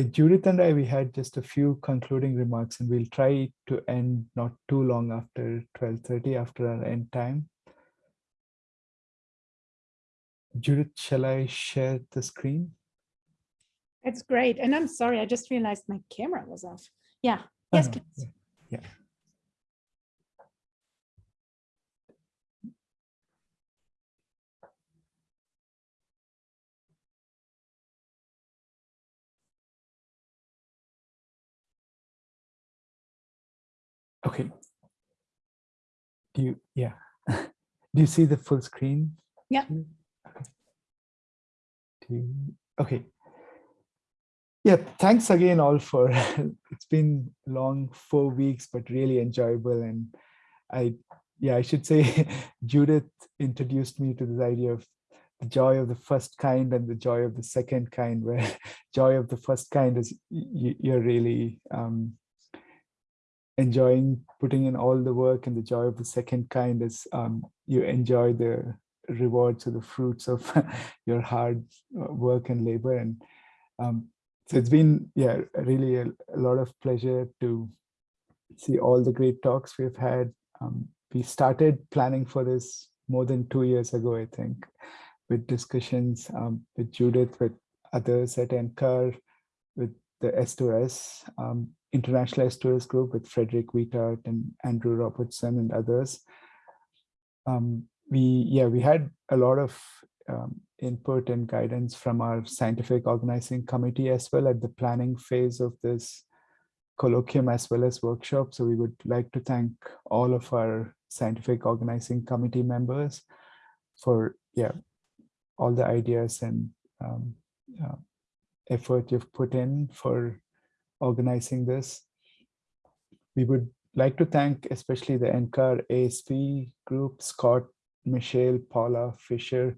yeah, Judith and I, we had just a few concluding remarks and we'll try to end not too long after 12.30 after our end time. Judith, shall I share the screen? That's great. And I'm sorry, I just realized my camera was off. Yeah, oh, yes, Oh, please. Yeah. Okay. Do you, yeah. Do you see the full screen? Yeah. Okay. Do you, okay. Yeah, thanks again all for, it's been long four weeks, but really enjoyable. And I, yeah, I should say Judith introduced me to this idea of the joy of the first kind and the joy of the second kind, where joy of the first kind is you, you're really um, enjoying putting in all the work and the joy of the second kind is um, you enjoy the rewards or the fruits of your hard uh, work and labor. And um, so it's been, yeah, really a, a, lot of pleasure to see all the great talks we've had. Um, we started planning for this more than two years ago, I think, with discussions um, with Judith, with others at NCAR, with the S2S, um, International S2S group with Frederick Vitart and Andrew Robertson and others. Um, we, yeah, we had a lot of um, input and guidance from our scientific organizing committee as well at the planning phase of this colloquium as well as workshop. So we would like to thank all of our scientific organizing committee members for yeah all the ideas and um, uh, effort you've put in for organizing this. We would like to thank especially the NCAR ASP group, Scott, Michelle, Paula, Fisher,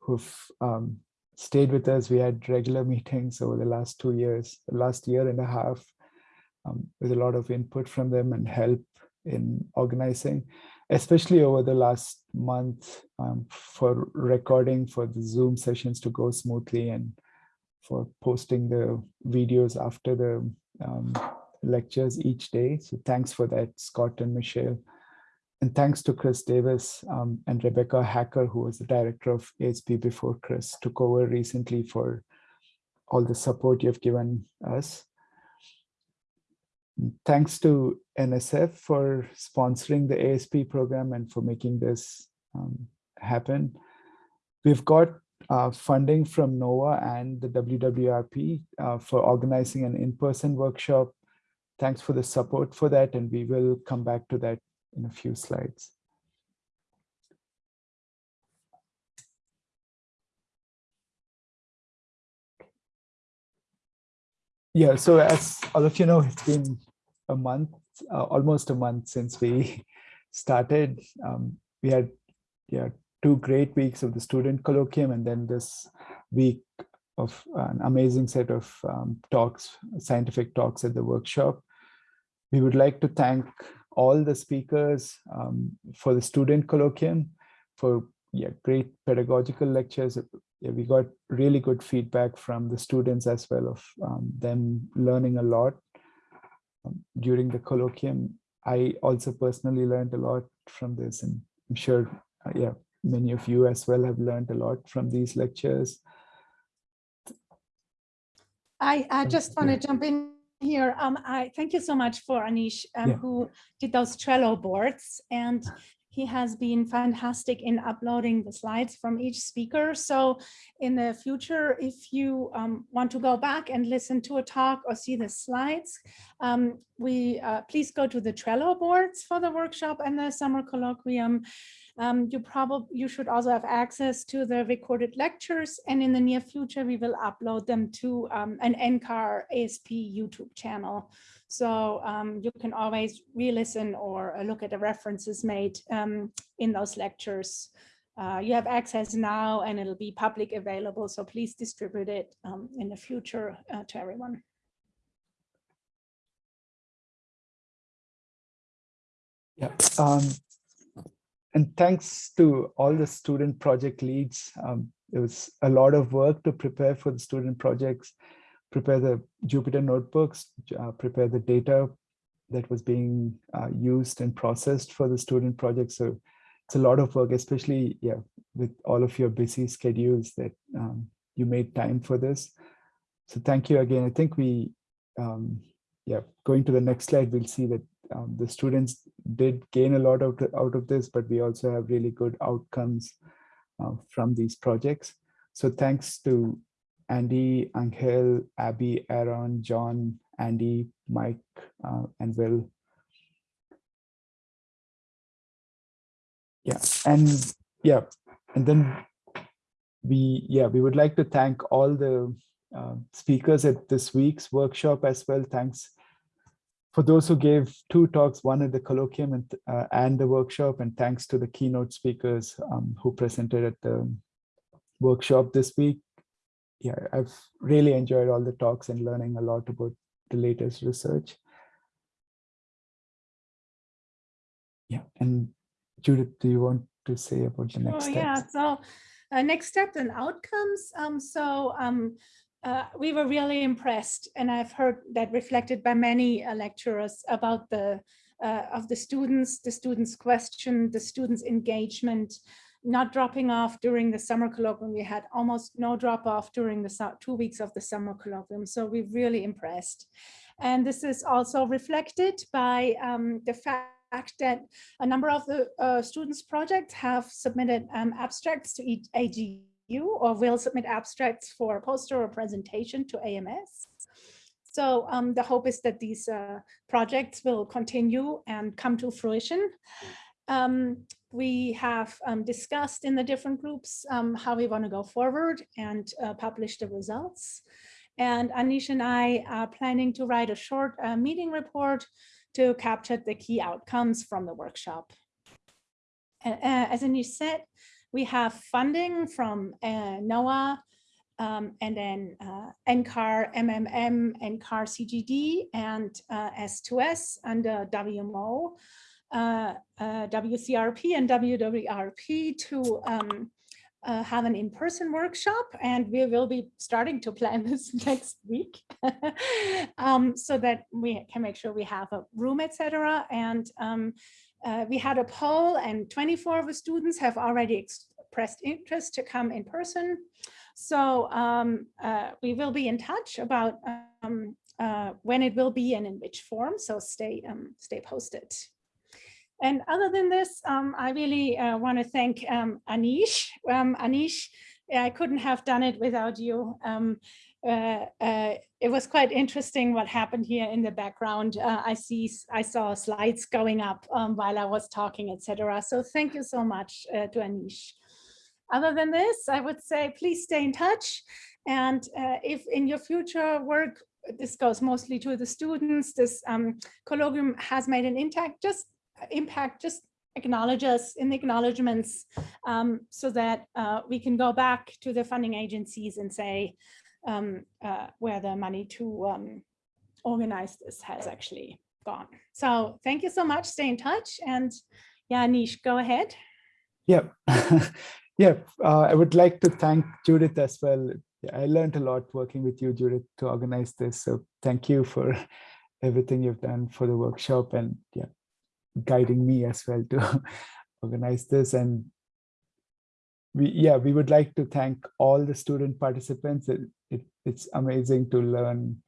who've um, stayed with us. We had regular meetings over the last two years, the last year and a half, um, with a lot of input from them and help in organizing, especially over the last month um, for recording for the Zoom sessions to go smoothly and for posting the videos after the um, lectures each day. So thanks for that, Scott and Michelle. And thanks to Chris Davis um, and Rebecca Haacker, who was the director of ASP before Chris took over recently for all the support you've given us. Thanks to NSF for sponsoring the ASP program and for making this um, happen. We've got uh, funding from NOAA and the WWRP uh, for organizing an in-person workshop. Thanks for the support for that, and we will come back to that in a few slides. Yeah, so as all of you know, it's been a month, uh, almost a month since we started. Um, we had yeah, two great weeks of the student colloquium and then this week of an amazing set of um, talks, scientific talks at the workshop. We would like to thank all the speakers um, for the student colloquium, for yeah, great pedagogical lectures. Yeah, we got really good feedback from the students as well of um, them learning a lot um, during the colloquium. I also personally learned a lot from this and I'm sure, uh, yeah, many of you as well have learned a lot from these lectures. I, I just want to jump in here. Um, I thank you so much for Anish, um, yeah. who did those Trello boards, and he has been fantastic in uploading the slides from each speaker. So in the future, if you um, want to go back and listen to a talk or see the slides, um, we uh, please go to the Trello boards for the workshop and the summer colloquium. Um, you probably you should also have access to the recorded lectures and in the near future we will upload them to um, an NCAR ASP YouTube channel. So um, you can always re-listen or uh, look at the references made um, in those lectures. Uh, you have access now and it'll be public available. So please distribute it um, in the future uh, to everyone. Yeah, um, and thanks to all the student project leads. Um, it was a lot of work to prepare for the student projects prepare the Jupyter notebooks, uh, prepare the data that was being uh, used and processed for the student project. So it's a lot of work, especially yeah, with all of your busy schedules that um, you made time for this. So thank you again. I think we, um, yeah, going to the next slide, we'll see that um, the students did gain a lot out, out of this, but we also have really good outcomes uh, from these projects. So thanks to Andy, Angel, Abby, Aaron, John, Andy, Mike, uh, and Will. Yeah, and yeah, and then we, yeah, we would like to thank all the uh, speakers at this week's workshop as well. Thanks for those who gave two talks, one at the colloquium and, uh, and the workshop, and thanks to the keynote speakers um, who presented at the workshop this week. Yeah, I've really enjoyed all the talks and learning a lot about the latest research. Yeah, and Judith, do you want to say about the next step? Oh, steps? yeah, so uh, next steps and outcomes. Um, so um, uh, we were really impressed, and I've heard that reflected by many uh, lecturers about the uh, of the students, the students' question, the students' engagement, not dropping off during the summer colloquium. We had almost no drop off during the two weeks of the summer colloquium. So we're really impressed. And this is also reflected by um, the fact that a number of the uh, students' projects have submitted um, abstracts to each AGU or will submit abstracts for a poster or presentation to AMS. So um, the hope is that these uh, projects will continue and come to fruition. Um, we have um, discussed in the different groups um, how we want to go forward and uh, publish the results. And Anish and I are planning to write a short uh, meeting report to capture the key outcomes from the workshop. Uh, as Anish said, we have funding from uh, NOAA um, and then uh, NCAR, MMM, NCAR CGD, and uh, S2S under WMO, uh, uh, WCRP and WWRP to um, uh, have an in-person workshop and we will be starting to plan this next week um, so that we can make sure we have a room, etc. And um, uh, we had a poll and 24 of the students have already expressed interest to come in person. So um, uh, we will be in touch about um, uh, when it will be and in which form. So stay um, stay posted. And other than this, um, I really uh, want to thank um, Anish. Um, Anish, I couldn't have done it without you. Um, uh, uh, it was quite interesting what happened here in the background. Uh, I see, I saw slides going up um, while I was talking, etc. So thank you so much uh, to Anish. Other than this, I would say please stay in touch. And uh, if in your future work, this goes mostly to the students, this um, colloquium has made an impact, just impact, just acknowledge us in the acknowledgements um, so that uh, we can go back to the funding agencies and say um, uh, where the money to um, organize this has actually gone. So thank you so much. Stay in touch. And yeah, Nish, go ahead. Yeah, yeah. Uh, I would like to thank Judith as well. I learned a lot working with you, Judith, to organize this. So thank you for everything you've done for the workshop and yeah, guiding me as well to organize this. And we, yeah, we would like to thank all the student participants. It, it, it's amazing to learn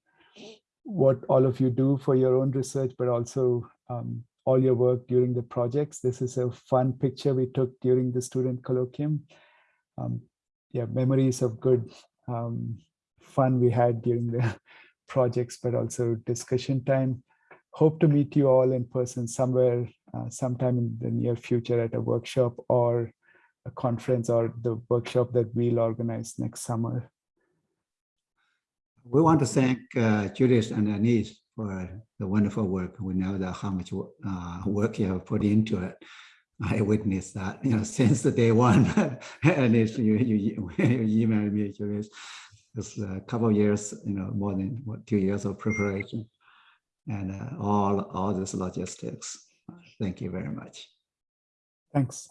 what all of you do for your own research, but also um, all your work during the projects. This is a fun picture we took during the student colloquium. Um, yeah, memories of good um, fun we had during the projects, but also discussion time. Hope to meet you all in person somewhere, uh, sometime in the near future at a workshop or a conference or the workshop that we'll organize next summer. We want to thank uh, Judith and Anish for the wonderful work. We know that how much uh, work you have put into it. I witnessed that, you know, since the day one. Anish, you, you, you emailed me, Judith. It's a couple of years, you know, more than what, two years of preparation and uh, all, all this logistics. Thank you very much. Thanks.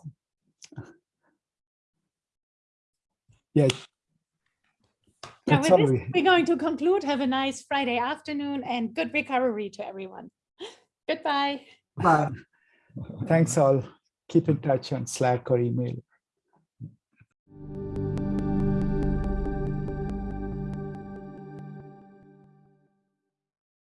Yeah. Yeah, with this, we- we're going to conclude. Have a nice Friday afternoon and good recovery to everyone. Goodbye. Bye. Thanks all. Keep in touch on Slack or email.